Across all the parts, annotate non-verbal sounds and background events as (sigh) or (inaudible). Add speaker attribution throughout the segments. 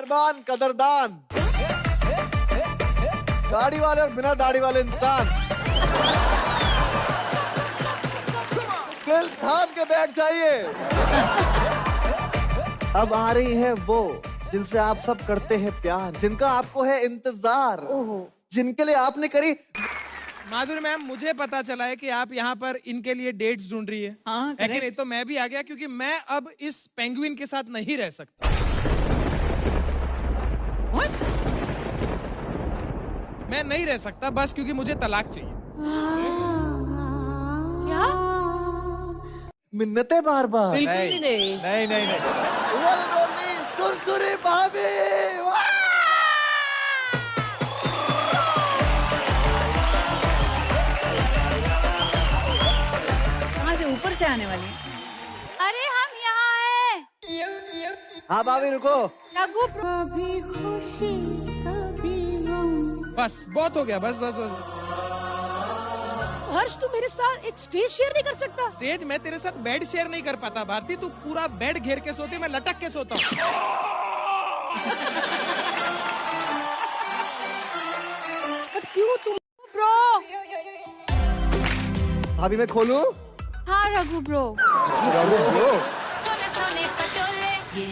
Speaker 1: मेहरबान कदरदान। दाढ़ी वाले और बिना दाढ़ी वाले इंसान। दिल थाम के बैठ जाइए अब आ रही है वो जिनसे आप सब करते हैं प्यार जिनका आपको है इंतज़ार जिनके लिए आपने करी
Speaker 2: माधुरी मैम मुझे पता चला है कि आप यहाँ पर इनके लिए डेट्स ढूंढ रही है।
Speaker 3: हाँ,
Speaker 2: है कि तो मैं भी आ गया क्योंकि मैं अब इस पेंगुइन के साथ नहीं रह सकता।
Speaker 3: What?
Speaker 2: मैं नहीं रह सकता बस क्योंकि मुझे तलाक चाहिए।
Speaker 3: क्या?
Speaker 1: मिन्नते बार बार
Speaker 3: नहीं
Speaker 4: नहीं। नहीं नहीं
Speaker 1: One and सुरसुरी भाभी।
Speaker 3: कहाँ से ऊपर से आने वाली अरे हम यहाँ हैं।
Speaker 1: हाँ भाभी रुको।
Speaker 3: प्रो-
Speaker 2: बस बहुत हो गया बस बस बस।
Speaker 5: हर्ष तू मेरे साथ एक स्टेज शेयर नहीं कर सकता।
Speaker 2: स्टेज मैं तेरे साथ बेड शेयर नहीं कर पाता भारती तू पूरा बेड घेर के सोती मैं लटक के सोता हूँ।
Speaker 5: क्यों तुम
Speaker 3: ब्रो
Speaker 1: भाभी मैं खोलूं?
Speaker 3: हाँ रघु ब्रो रघु ब्रो
Speaker 6: सोने सोने पटोले। ए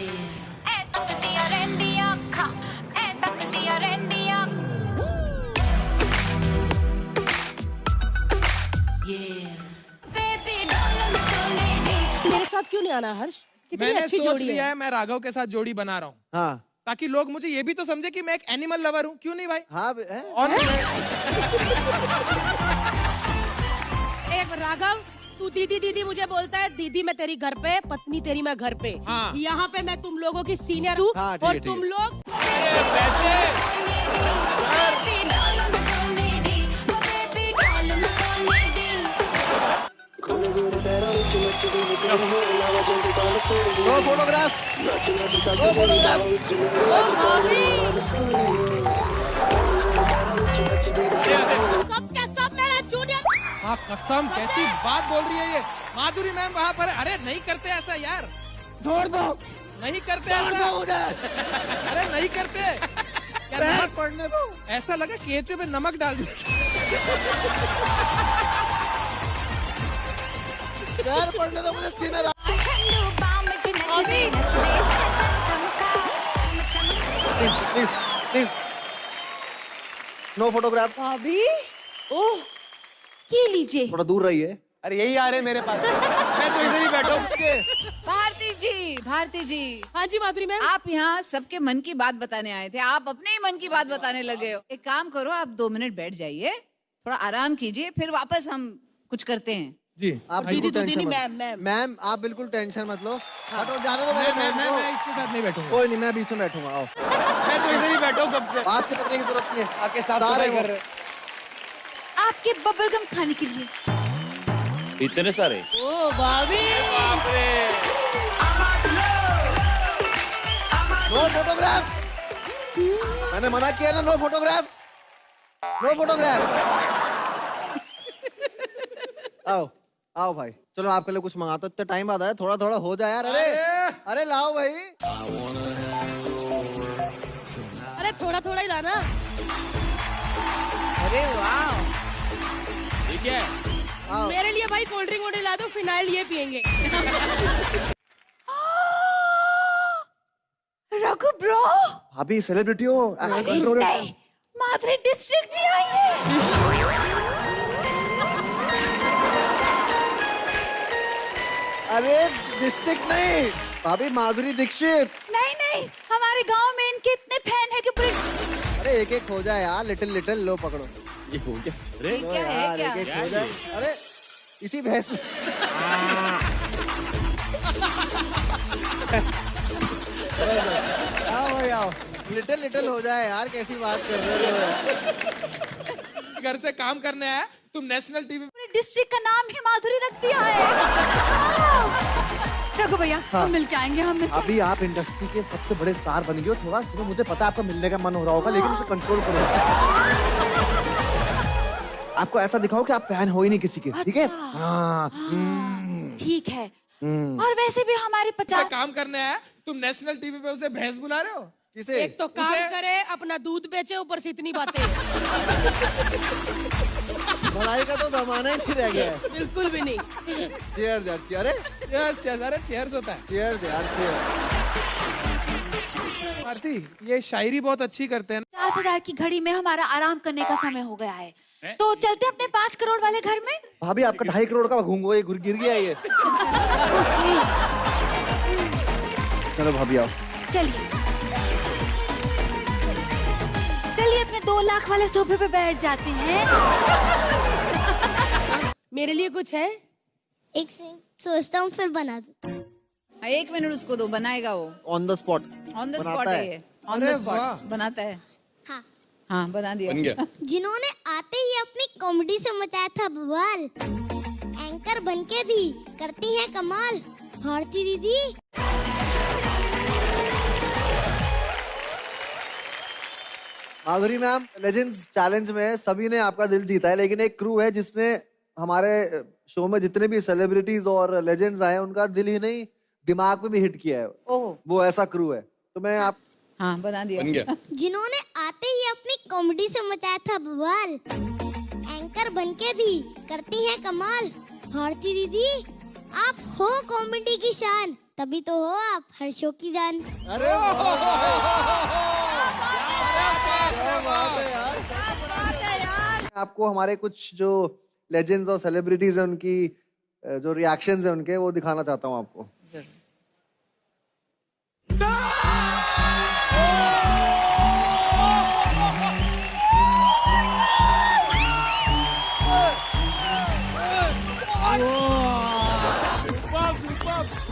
Speaker 5: मेरे साथ क्यों नहीं आना हर्ष? कितनी
Speaker 2: मैंने
Speaker 5: अच्छी
Speaker 2: सोच
Speaker 5: जोड़ी
Speaker 2: लिया
Speaker 5: है।
Speaker 2: है मैं राघव के साथ जोड़ी बना रहा हूँ।
Speaker 1: हाँ।
Speaker 2: ताकि लोग मुझे ये भी तो समझे कि मैं एक एनिमल लवर हूँ। क्यों नहीं भाई?
Speaker 1: हाँ हैं?
Speaker 2: और (laughs)
Speaker 5: एक राघव तू दीदी दीदी मुझे बोलता है दीदी मैं तेरी घर पे पत्नी तेरी मैं घर पे।
Speaker 2: हाँ।
Speaker 5: यहाँ पे मैं तुम लोगों की सीनियर हूँ
Speaker 1: हाँ,
Speaker 5: और तुम लोग
Speaker 1: फोटोग्राफ
Speaker 5: सब
Speaker 2: हाँ कसम कैसी बात बोल रही है ये। माधुरी मैम वहाँ पर अरे नहीं करते ऐसा यार।
Speaker 1: छोड़ दो।
Speaker 2: नहीं करते ऐसा। अरे नहीं करते। यार,
Speaker 1: पैर दो।
Speaker 2: ऐसा लगा केचुए में नमक डाल दिया।
Speaker 1: पैर पड़ने दो मुझे please please please. No photograph
Speaker 5: अभी? ओह।
Speaker 3: ये लीजिए।
Speaker 1: थोड़ा दूर रहिए।
Speaker 4: अरे यही आ रहे मेरे पास। मैं तो इधर ही बैठा हूँ। (laughs)
Speaker 3: भारती जी भारती जी।
Speaker 5: हाँ जी माधुरी मैम।
Speaker 3: आप यहाँ सबके मन की बात बताने आए थे। आप अपने ही मन की बात बताने लगे हो। एक काम करो आप दो मिनट बैठ जाइए। थोड़ा आराम कीजिए फिर वापस हम कुछ करते हैं।
Speaker 2: जी।
Speaker 1: आप
Speaker 5: दीदी
Speaker 1: बिल्कुल
Speaker 5: तो दीदी
Speaker 1: टेंशन
Speaker 5: मैम मैम
Speaker 1: मैम आप बिल्कुल टेंशन मत लो। हटो जाने दो
Speaker 2: मैं मैं मैं इसके साथ नहीं बैठूँगा।
Speaker 1: कोई नहीं मैं बीच में बैठूँगा आओ। (laughs)
Speaker 4: मैं तो इधर ही बैठा हूँ कब से?
Speaker 1: पास से पकड़ने की ज़रूरत नहीं है।
Speaker 4: आके सफ़ाई कर रहे
Speaker 3: आपके बबलगम खाने के लिए।
Speaker 7: इतने सारे।
Speaker 5: ओ भाभी।
Speaker 1: नो फोटोग्राफ मैंने मना किया ना नो फोटोग्राफ नो फोटोग्राफ आओ आओ भाई। चलो आपके लिए कुछ मंगाता हूँ। इतना टाइम बाद आया थोड़ा थोड़ा हो जाए यार। अरे अरे। लाओ भाई।
Speaker 5: अरे थोड़ा थोड़ा ही लाना।
Speaker 3: अरे वाह।
Speaker 2: ठीक है।
Speaker 5: मेरे लिए भाई कोल्ड ड्रिंक वोल्ड ला दो फिनाइल ये पियेंगे। (gasps)
Speaker 6: रघु ब्रो
Speaker 1: भाभी सेलिब्रिटी हो।
Speaker 6: नहीं माधुरी डिस्ट्रिक्ट जी आई है।
Speaker 1: अरे डिस्ट्रिक्ट नहीं। भाभी माधुरी दीक्षित।
Speaker 6: नहीं नहीं हमारे गाँव में इनके इतने फ़ैन है कि पूरे
Speaker 1: अरे एक एक हो जाए यार लिटिल लिटिल लो पकड़ो।
Speaker 7: ये हो गया अरे
Speaker 3: क्या है,
Speaker 1: यार
Speaker 3: क्या?
Speaker 1: एक हो जाए अरे इसी भैंस (laughs) आओ भाई आओ। लिटिल लिटिल हो जाए यार कैसी बात कर रहे हो?
Speaker 2: घर से काम करने आया तुम नेशनल टीवी
Speaker 3: पूरे डिस्ट्रिक्ट का नाम ही माधुरी रख दिया है। रघु भैया हाँ। हम मिल के आएँगे हम मिल
Speaker 1: अभी आप इंडस्ट्री के सबसे बड़े स्टार बन गए हो थोड़ा सुनो मुझे पता है आपका मिलने का मन हो रहा होगा लेकिन उसे कंट्रोल करो। आपको ऐसा दिखाओ कि आप फ़ैन हो ही नहीं किसी के ठीक है? हाँ हम्म,
Speaker 6: ठीक है।
Speaker 1: हम्म।
Speaker 6: और वैसे भी हमारे पचास
Speaker 2: काम करने आया तुम नेशनल टीवी पे उसे भैंस बुला रहे हो?
Speaker 1: किसे?
Speaker 5: एक तो काम
Speaker 2: उसे-
Speaker 5: करे अपना दूध बेचे ऊपर से इतनी बातें।
Speaker 1: लड़ाई का तो जमाना ही नहीं रह गया है।
Speaker 5: बिल्कुल भी नहीं।
Speaker 1: चेयर यार cheer. अरे?
Speaker 2: यस यस अरे चेयर्स होता है।
Speaker 1: चेयर यार चेयर
Speaker 2: आरती ये शायरी बहुत अच्छी करते हैं
Speaker 8: पचास हज़ार की घड़ी में हमारा आराम करने का समय हो गया है। तो चलते अपने पाँच करोड़ वाले घर में।
Speaker 1: भाभी आपका ढाई करोड़ का घूंगो ये गिर गया ये। चलो भाभी आओ।
Speaker 8: चलिए। चलिए अपने दो लाख वाले सोफे पे बैठ जाते हैं।
Speaker 5: मेरे लिए कुछ है?
Speaker 9: एक से सोचता हूँ फिर बना दूँ
Speaker 3: हाँ, एक मिनट उसको दो बनाएगा वो।
Speaker 1: On the spot
Speaker 3: on the spot
Speaker 1: है।
Speaker 3: है। ये। ऑन द स्पॉट बनाता है।
Speaker 9: हाँ।
Speaker 3: हाँ बना दिया।
Speaker 7: बन गया। (laughs)
Speaker 9: जिन्होंने आते ही अपनी कॉमेडी से मचाया था बवाल एंकर बनके भी करती हैं कमाल। भारती दीदी।
Speaker 1: माधुरी मैम लेजेंड्स चैलेंज में सभी ने आपका दिल जीता है लेकिन एक क्रू है जिसने हमारे शो में जितने भी सेलिब्रिटीज और लेजेंड्स आए उनका दिल ही नहीं दिमाग में भी हिट किया है।
Speaker 3: ओह।
Speaker 1: वो ऐसा क्रू है। तो मैं आप
Speaker 3: हाँ बना दिया।
Speaker 7: बन
Speaker 9: जिन्होंने आते ही अपनी कॉमेडी से मचाया था बवाल। एंकर बनके भी करती हैं कमाल। भारती दीदी आप हो कॉमेडी की शान। तभी तो हो आप हर शो की जान।
Speaker 1: अरे आपको हमारे कुछ जो लेजेंड्स और सेलिब्रिटीज हैं उनकी जो रिएक्शंस हैं उनके वो दिखाना चाहता हूँ आपको।
Speaker 3: ज़रूर।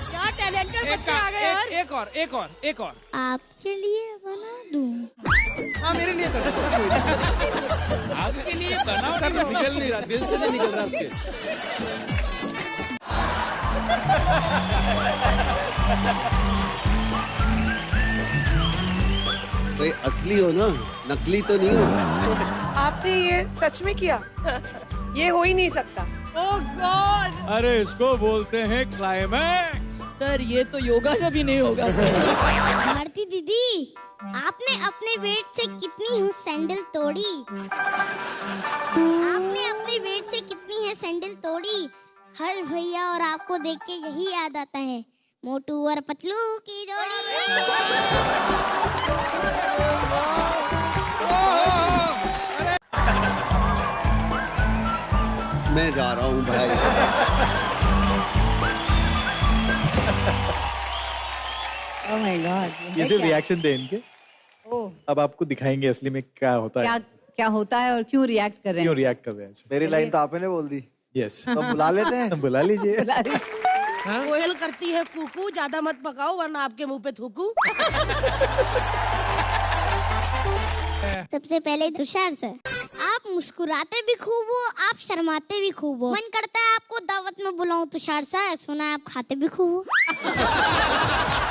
Speaker 5: क्या टैलेंटेड
Speaker 2: एक,
Speaker 5: बच्चे आ गए यार।
Speaker 2: एक, एक और एक और एक और।
Speaker 9: आपके लिए बना दूँ।
Speaker 2: हाँ मेरे लिए कर
Speaker 7: आपके लिए बनाओ निकल नहीं रहा दिल से नहीं निकल रहा उसके।
Speaker 10: भाई असली हो ना नकली तो नहीं हो।
Speaker 11: आपने ये सच में किया? ये हो ही नहीं सकता।
Speaker 5: ओह गॉड
Speaker 4: अरे इसको बोलते हैं क्लाइमैक्स
Speaker 8: सर ये तो योगा से भी नहीं होगा
Speaker 9: भारती दीदी आपने अपने वेट से कितनी हूँ सैंडल तोड़ी? आपने अपने वेट से कितनी है सैंडल तोड़ी? हर भैया और आपको देख के यही याद आता है। मोटू और पतलू की जोड़ी।
Speaker 10: मैं जा रहा हूँ भाई।
Speaker 3: ओह माय गॉड
Speaker 4: ये सिर्फ़ रिएक्शन थे इनके?
Speaker 3: ओह
Speaker 4: अब आपको दिखाएँगे असली में क्या होता
Speaker 3: क्या
Speaker 4: है।
Speaker 3: क्या होता है और क्यों रिएक्ट कर रहे हैं?
Speaker 4: क्यों रिएक्ट कर रहे हैं?
Speaker 1: मेरी लाइन तो आपने बोल दी।
Speaker 4: Yes yes.
Speaker 1: तो हम बुला लेते हैं। (laughs)
Speaker 4: बुला लीजिए। (laughs)
Speaker 5: कोयल करती है कुकू ज़्यादा मत पकाओ वरना आपके मुँह पे थूकू। (laughs)
Speaker 9: सबसे पहले तुषार सर। आप मुस्कुराते भी खूब हो आप शर्माते भी खूब हो। मन करता है आपको दावत में बुलाऊं तुषार सर सुना है आप खाते भी खूब हो। (laughs)